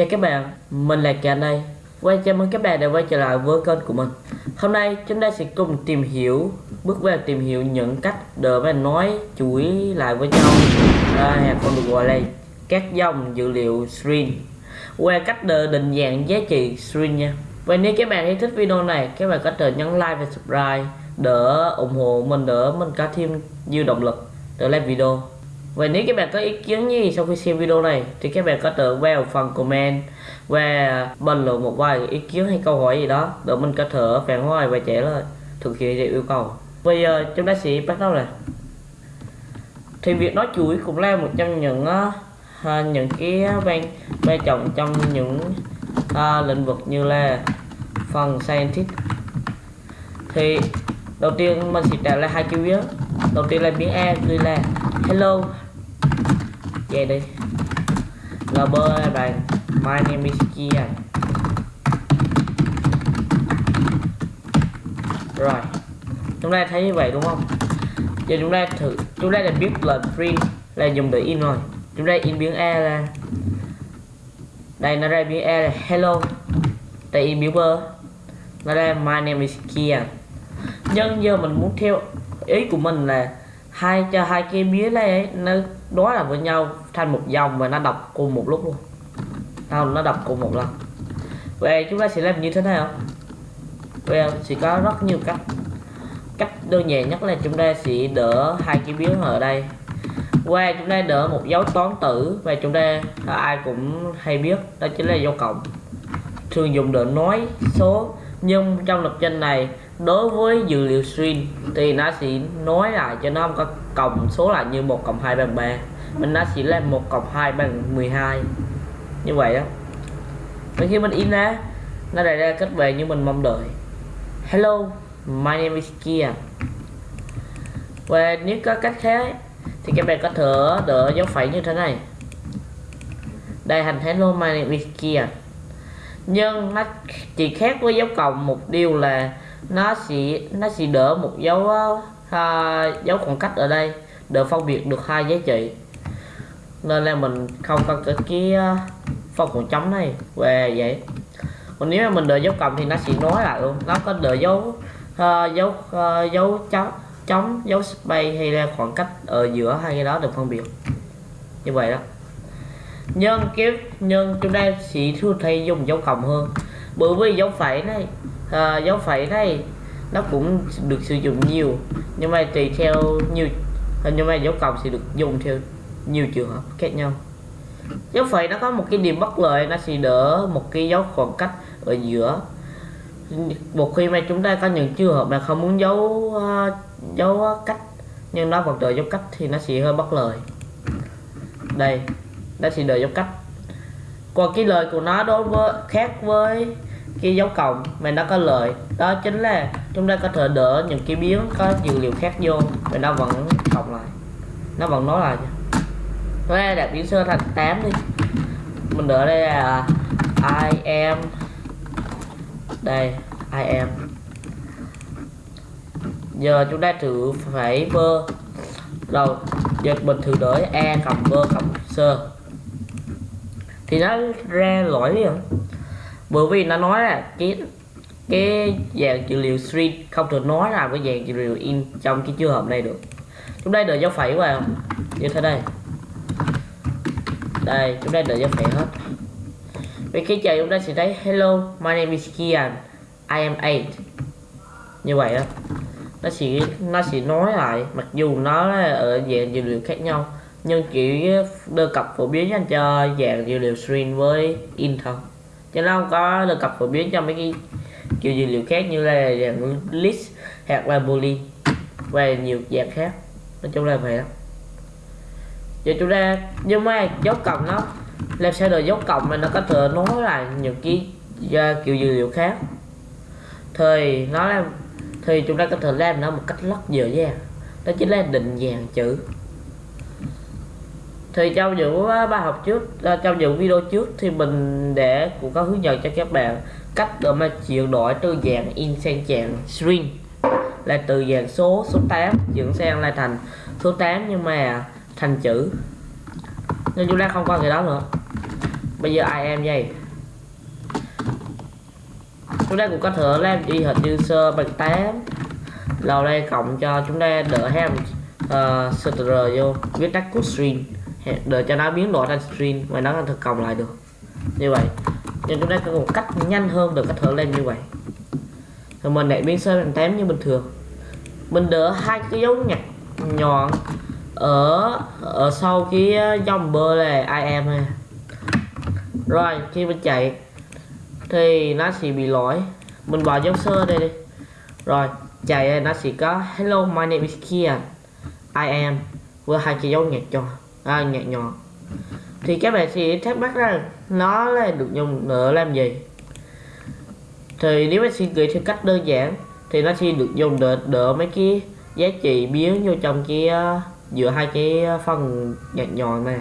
Chào các bạn, mình là Cảnh đây Quay chào mừng các bạn đã quay trở lại với kênh của mình. Hôm nay chúng ta sẽ cùng tìm hiểu Bước vào tìm hiểu những cách để mà nói chuỗi lại với nhau. À, Hay còn được gọi là các dòng dữ liệu string Qua cách để định dạng giá trị string nha. Và nếu các bạn thấy thích video này Các bạn có thể nhấn like và subscribe Để ủng hộ mình đỡ mình có thêm nhiều động lực để làm video và nếu các bạn có ý kiến gì sau khi xem video này thì các bạn có thể vào phần comment và bình luận một vài ý kiến hay câu hỏi gì đó để mình có thể phản hồi và trả lời thực hiện theo yêu cầu. Bây giờ chúng ta sẽ bắt đầu này. Thì việc nói chuỗi cũng là một trong những uh, những cái vai quan trọng trong những uh, lĩnh vực như là phần scientist thì đầu tiên mình sẽ trả lại hai chữ viết đầu tiên là biến a gửi là hello về đi. Lb bạn my name is kia rồi. Chúng ta thấy như vậy, đúng không? Giờ chúng ta thử, chúng ta đã biết là free là dùng để in rồi. Chúng ta in biến a là đây, nó ra biến a là hello. Tại in biến bơ nó ra, my name is kia nhưng giờ mình muốn theo ý của mình là hai cho hai cái mía này ấy, nó đối là với nhau thành một dòng và nó đọc cùng một lúc luôn. Không nó đọc cùng một lần. Vậy chúng ta sẽ làm như thế nào? Vậy sẽ có rất nhiều cách. Cách đơn giản nhất là chúng ta sẽ đỡ hai cái biến ở đây. Qua chúng ta đỡ một dấu toán tử và chúng ta ai cũng hay biết đó chính là dấu cộng. Thường dùng để nói số nhưng trong lập trình này đối với dữ liệu string thì nó sẽ nói lại cho nó có cộng số lại như một cộng hai bằng 3 mình nó chỉ là một cộng hai bằng 12 như vậy đó và khi mình in ra, nó lại ra kết về như mình mong đợi. Hello, my name is Kia. Và nếu có cách khác thì các bạn có thể đỡ dấu phẩy như thế này. Đây thành hello, my name is Kia. Nhưng nó chỉ khác với dấu cộng một điều là nó sẽ nó sẽ đỡ một dấu uh, dấu khoảng cách ở đây để phân biệt được hai giá trị. Nên là mình không cần cái cái uh, phân khoảng trống này về vậy. Còn nếu mà mình đợi dấu cộng thì nó sẽ nói lại luôn. Nó có đợi dấu uh, dấu uh, dấu trống trống dấu space hay là khoảng cách ở giữa hai cái đó được phân biệt. Như vậy đó. Nhân kiếp nhân chúng ta sẽ thường thay dùng dấu cộng hơn. Bởi vì dấu phẩy này à, dấu phẩy này nó cũng được sử dụng nhiều nhưng mà tùy theo nhiều nhưng mà dấu cộng sẽ được dùng theo nhiều trường hợp khác nhau. Dấu phẩy nó có một cái điểm bất lợi nó sẽ đỡ một cái dấu khoảng cách ở giữa. Một khi mà chúng ta có những trường hợp mà không muốn dấu uh, à, dấu cách nhưng nó vẫn đợi dấu cách thì nó sẽ hơi bất lợi. Đây nó sẽ đợi dấu cách. Còn cái lời của nó đối với khác với cái dấu cộng mà nó có lợi. Đó chính là chúng ta có thể đỡ những cái biến có dữ liệu khác vô và nó vẫn cộng lại. Nó vẫn nói lại nó đặt biến sơ thành 8 đi. Mình đỡ đây là à, I am. Đây, I am. Giờ chúng ta thử phải vơ. Đầu giờ mình thử đỡ e cộng vơ cộng sơ. Thì nó ra lỗi không bởi vì nó nói là cái cái dạng dữ liệu string không thể nói là cái dạng dữ liệu in trong cái trường hợp này được. Chúng đây đợi dấu phẩy vào như thế đây. Đây chúng đây đợi dấu phẩy hết. Vì khi chờ chúng ta sẽ thấy, hello, my name is Kian. I am 8 như vậy đó nó sẽ nó sẽ nói lại, mặc dù nó ở dạng dữ liệu khác nhau, nhưng chỉ đưa cập phổ biến dành cho dạng dữ liệu string với in thôi cho nó không có được cập phổ biến cho mấy cái kiểu dữ liệu khác như là dạng list hoặc là boolean và nhiều dạng khác. Nói chung là vậy đó. Giờ chúng ta nhưng mà dấu cộng nó làm sao được dấu cộng mà nó có thể nói lại những cái uh, kiểu dữ liệu khác? Thì nó làm thì chúng ta có thể làm nó một cách rất dễ dàng. Đó chính là định dạng chữ thì trong những ờ, bài học trước ờ, trong những video trước thì mình để cũng có hướng dẫn cho các bạn cách để mà chuyển đổi từ dạng in sang dạng string là từ dạng số số 8 chuyển sang lại thành số 8 nhưng mà thành chữ. Nên chúng ta không qua cái đó nữa. Bây giờ ai em vậy. Chúng ta cũng có thể làm đi hình như sơ bằng 8 lâu đây cộng cho chúng ta đỡ ham ờ, uh, str vô viết tắt cút string để cho nó biến đổi thành string và nó thực cộng lại được. Như vậy, nhưng chúng ta có một cách nhanh hơn được cách thở lên như vậy. Rồi mình lại biến sơ thành tém như bình thường. Mình đỡ hai cái dấu nhặt nhọn ở ở sau cái dòng bơ là I am này. rồi, khi mình chạy, thì nó sẽ bị lỗi. Mình bỏ dấu sơ đây đi. Rồi, chạy, nó sẽ có, hello, my name is Kian. I am. Với hai cái dấu nhạc cho à, nhạc nhỏ. Thì các bạn sẽ thắc mắc rằng nó là được dùng để làm gì? Thì nếu bạn suy nghĩ theo cách đơn giản thì nó sẽ được dùng để đỡ mấy cái giá trị biến vô trong cái uh, giữa hai cái ờ, phần nhạt nhọn này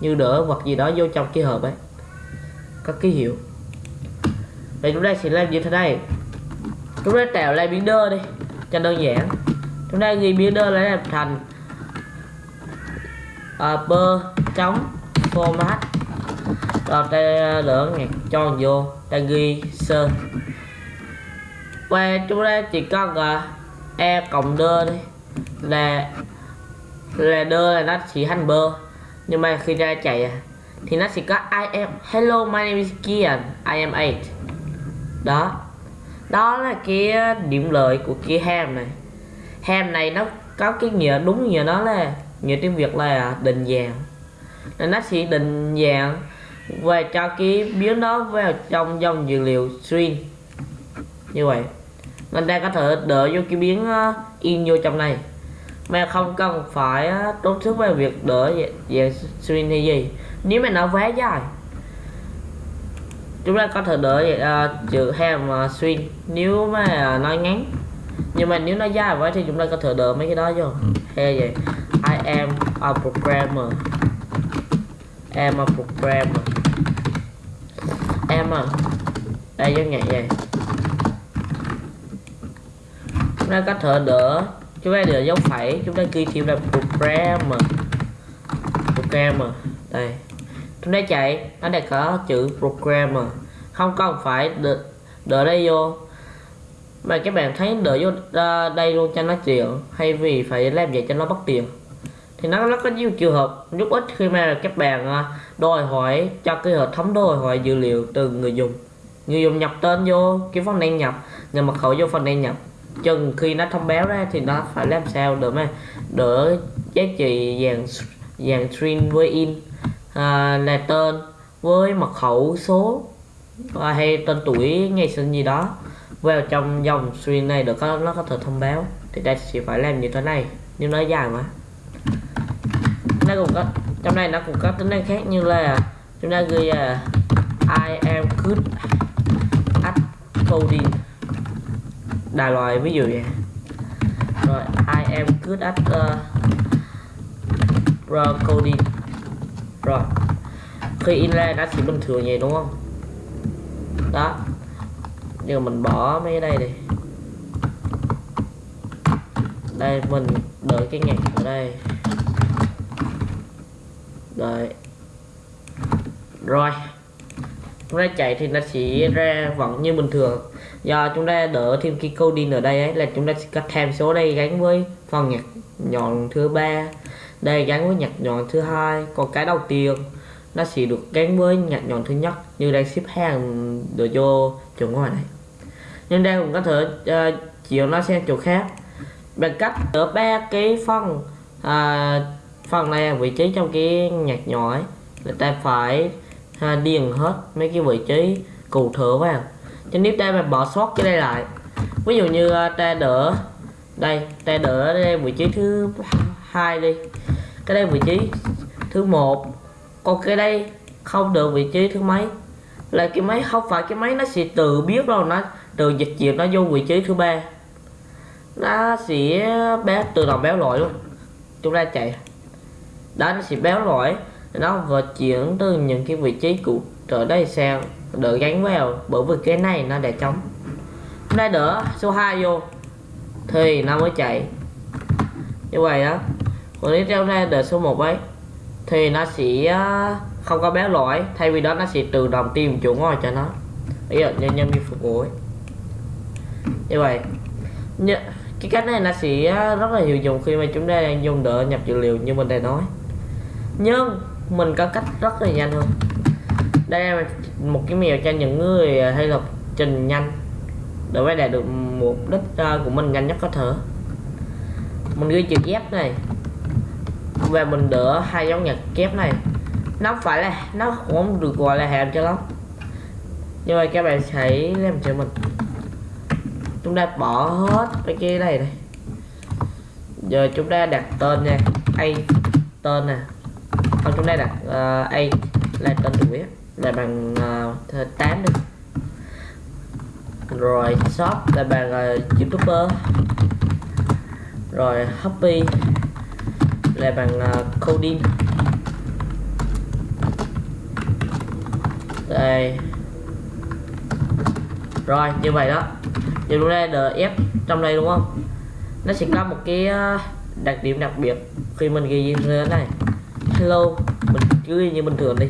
như đỡ vật gì đó vô trong cái hộp ấy. Có ký hiệu. Vậy chúng ta sẽ làm như thế này. Chúng ta tạo lại biến đơ đi cho đơn giản. Chúng ta ghi biến đơ lại làm thành uh, bơ trống format. Rồi ta đỡ ngạc cho vô ta ghi sơn. Và chúng ta chỉ cần uh, e cộng đơ đi. Là là đơ là nó chỉ hành bơ. Nhưng mà khi ra chạy thì nó sẽ có I am hello my name is Kian I am 8 đó. Đó là cái điểm lợi của cái ham này. Ham này nó có cái nghĩa đúng nghĩa nó là nghĩa tiếng việt là định dạng. Nên nó sẽ định dạng và cho cái biến đó vào trong dòng dữ liệu string. Như vậy nên ta có thể đợi vô cái biến in vô trong này. Mà không cần phải tốn sức về việc đỡ dạng string hay gì. Nếu mà nó quá dài chúng ta có thể đỡ uh, chữ ham uh, string. Nếu mà nó ngắn nhưng mà nếu nó dài quá thì chúng ta có thể đỡ mấy cái đó vô. Hay vậy am a programmer. Am a programmer. Em à. Đây giống nhạc vậy. Chúng ta có thể đỡ chúng ta đỡ dấu phẩy chúng ta ghi thêm là programmer. Programmer. Đây. Chúng ta chạy nó đã có chữ programmer. Không cần phải đỡ, đỡ đây vô. Mà các bạn thấy đỡ vô ờ, đây luôn cho nó chịu hay vì phải làm vậy cho nó bất tiện thì nó nó có nhiều trường hợp giúp ích khi mà các bạn à, đòi hỏi cho cái hệ thống đòi hỏi dữ liệu từ người dùng. Người dùng nhập tên vô cái phần đăng nhập người mật khẩu vô phần đăng nhập. Chừng khi nó thông báo ra thì nó phải làm sao để mà đỡ giá trị dàn dàn string với in à, là tên với mật khẩu số à, hay tên tuổi ngày sinh gì đó vào trong dòng string này được có nó có thể thông báo. Thì ta sẽ phải làm như thế này nhưng nó dài mà nó cũng có trong này nó cũng có tính năng khác như là chúng ta ghi là I am good at coding. Đại loại ví dụ vậy. Rồi I am good at uh, coding. Rồi khi in ra nó chỉ bình thường vậy đúng không? Đó. Nhưng mình bỏ mấy cái đây đi. Đây mình đợi cái nhạc ở đây đấy rồi. Chúng ta chạy thì nó sẽ ra vẫn như bình thường. Do chúng ta đỡ thêm cái coding ở đây ấy là chúng ta sẽ cắt thêm số đây gắn với phần nhạc nhọn thứ ba. Đây gắn với nhạc nhọn thứ hai. Còn cái đầu tiên nó sẽ được gắn với nhạc nhọn thứ nhất như đang ship hàng đồ vô chỗ ngoài này. Nhưng đây cũng có thể uh, chiều nó sang chỗ khác. Bằng cách ở ba cái phần uh, phần này là vị trí trong cái nhạc nhỏ ấy. Người ta phải ha, điền hết mấy cái vị trí cụ thể vào. Cho nếu ta mà bỏ sót cái đây lại ví dụ như à, ta đỡ đây ta đỡ đây vị trí thứ hai đi. Cái đây vị trí thứ một. Còn cái đây không được vị trí thứ mấy. Là cái máy không phải cái máy nó sẽ tự biết đâu nó từ dịch chuyển nó vô vị trí thứ ba. Nó sẽ béo tự động béo lỗi luôn. Chúng ta chạy đó nó sẽ béo lỗi nó vừa chuyển từ những cái vị trí cũ trở đây sang đỡ gắn vào bởi vì cái này nó để trống. Đây đỡ số 2 vô thì nó mới chạy. Như vậy đó còn nếu treo ra đỡ số 1 ấy thì nó sẽ không có béo lỗi thay vì đó nó sẽ tự động tìm chỗ ngồi cho nó. Ví dụ nhân nhân viên phục vụ ấy. như vậy như, cái cách này nó sẽ rất là hiệu dụng khi mà chúng ta đang dùng đỡ nhập dữ liệu như mình đã nói nhưng mình có cách rất là nhanh hơn. Đây là một cái mèo cho những người à, hay lập trình nhanh để phải đạt được mục đích à, của mình nhanh nhất có thể. Mình ghi chữ kép này và mình đỡ hai dấu nhật kép này. Nó phải là, nó không được gọi là hàm cho lắm. Như vậy các bạn hãy làm cho mình. Chúng ta bỏ hết cái kia này này. Giờ chúng ta đặt tên nha. A tên nè không trong đây là uh, ờ, a là tên được viết, là bằng ờ, uh, 8 đi. Rồi shop là bằng uh, youtuber. Rồi happy là bằng uh, coding. Đây. Rồi như vậy đó. Giờ chúng ta đf trong đây đúng không? Nó sẽ có một cái đặc điểm đặc biệt khi mình ghi như thế này hello. Mình cứ như bình thường đi.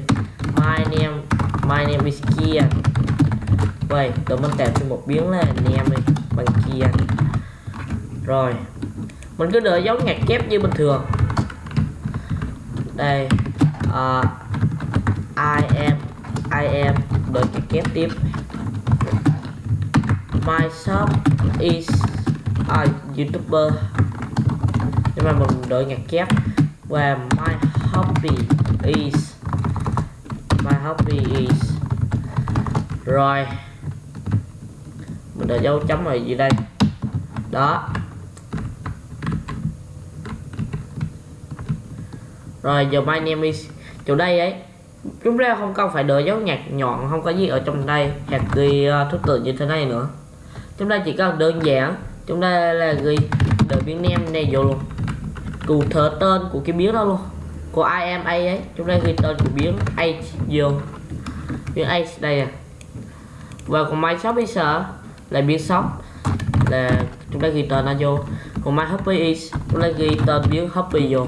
My name my name is Kia vậy rồi mình tạo thêm một biến là name đi bằng Kia rồi. Mình cứ đợi dấu ngặt kép như bình thường. Đây uh, I am I am. Đợi cái kép tiếp. My shop is a youtuber. Nhưng mà mình đợi ngặt kép. Và my hobby is my hobby is rồi mình đợi dấu chấm rồi gì đây? Đó. Rồi giờ my name is chỗ đây ấy chúng ta không cần phải đợi dấu nhạc nhọn không có gì ở trong đây hoặc ghi uh, thứ tự như thế này nữa. Chúng ta chỉ cần đơn giản chúng ta là ghi đợi biến nem này vô luôn. Cụ thể tên của cái biến đó luôn của IMA ấy? Chúng ta ghi tên của biến A vô biến A đây à. Và còn my shop is là biến shop. Là chúng ta ghi tên nó vô. Còn my happy is chúng ta ghi tên biến happy vô.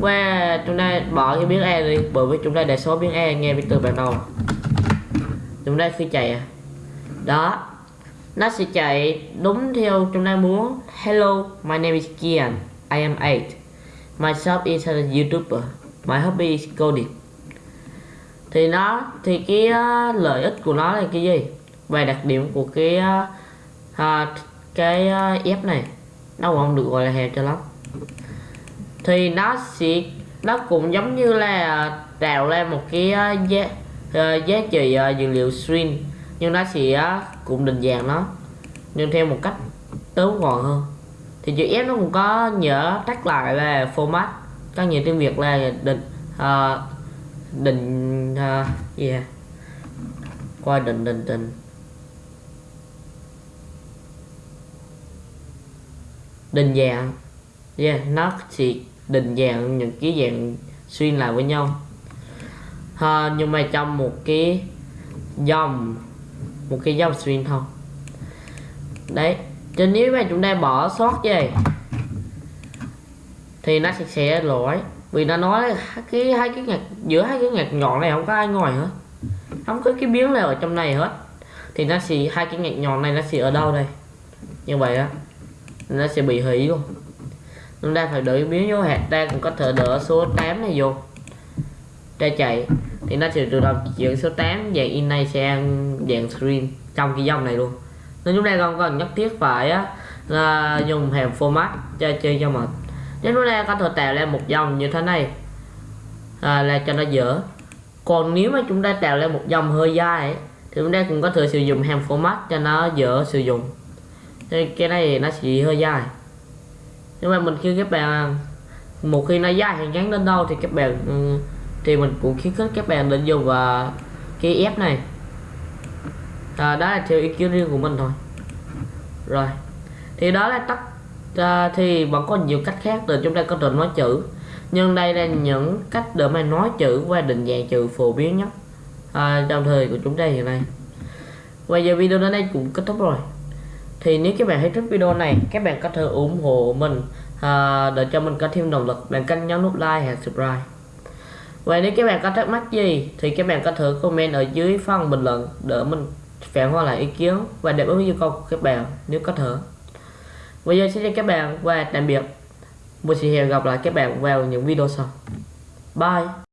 Qua, chúng ta bỏ cái biến e đi, bởi vì chúng ta để số biến e nghe từ ban đầu chúng ta khi chạy à. Đó. Nó sẽ chạy đúng theo chúng ta muốn. Hello, my name is Kian. I am 8 myself is a youtuber. My hobby is coding. Thì nó thì cái uh, lợi ích của nó là cái gì? Và đặc điểm của cái uh, uh, cái uh, f này nó không được gọi là hẹp cho lắm. Thì nó sẽ nó cũng giống như là tạo ra một cái uh, giá uh, giá trị uh, dữ liệu string nhưng nó sẽ uh, cũng định dạng nó nhưng theo một cách tối gọn hơn thì chữ F nó cũng có nhớ tắt lại về format có nhiều tiếng Việt là định uh, định uh, gì yeah. qua định định định. Định dạng. Yeah, nó chỉ định dạng những cái dạng xuyên lại với nhau. Ha, nhưng mà trong một cái dòng một cái dòng xuyên thôi. Đấy cho nếu mà chúng ta bỏ sót gì thì nó sẽ sẽ lỗi. Vì nó nói cái, hai cái nhạc giữa hai cái nhạc nhọn này không có ai ngồi hết. Không có cái biến nào ở trong này hết. Thì nó sẽ, hai cái nhạc nhọn này nó sẽ ở đâu đây? Như vậy á, nó sẽ bị hủy luôn. Chúng ta phải đợi biến vô hạt, ta cũng có thể đỡ số 8 này vô. Ta chạy, thì nó sẽ tự động chuyển số 8 dạng in này sang dạng screen trong cái dòng này luôn nên chúng ta không cần nhất thiết phải là dùng hàm format cho chơi cho mệt. Nếu chúng ta có thể tạo ra một dòng như thế này. À, là cho nó dở. Còn nếu mà chúng ta tạo ra một dòng hơi dài ấy, thì chúng ta cũng có thể sử dụng hàm format cho nó dở sử dụng. Thì cái này nó chỉ hơi dài nhưng mà mình khi các bạn một khi nó dài hàng ngắn đến đâu thì các bạn ừ, thì mình cũng khuyến khích các bạn nên dùng và cái ép này à, đó là theo ý kiến riêng của mình thôi. Rồi. Thì đó là tắt à, ờ, thì vẫn có nhiều cách khác để chúng ta có thể nói chữ. Nhưng đây là những cách để mà nói chữ và định dạng chữ phổ biến nhất à, trong thời của chúng ta hiện nay. Và giờ video đến đây cũng kết thúc rồi. Thì nếu các bạn thấy thích video này các bạn có thể ủng hộ mình à, để cho mình có thêm động lực bằng cách nhấn nút like và subscribe. Và nếu các bạn có thắc mắc gì thì các bạn có thể comment ở dưới phần bình luận để mình phản hồi lại ý kiến và đáp ứng yêu cầu của các bạn, nếu có thể. Bây giờ xin chào các bạn và tạm biệt. Mình sẽ hẹn gặp lại các bạn vào những video sau. Bye.